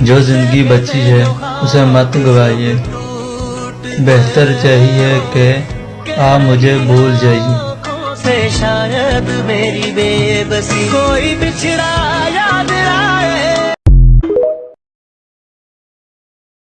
جو زندگی بچی ہے، اسے مت گوائیے۔ بہتر چاہیے کہ آپ مجھے بھول جائیے۔ شاید میری بے بسی کوئی بچھڑا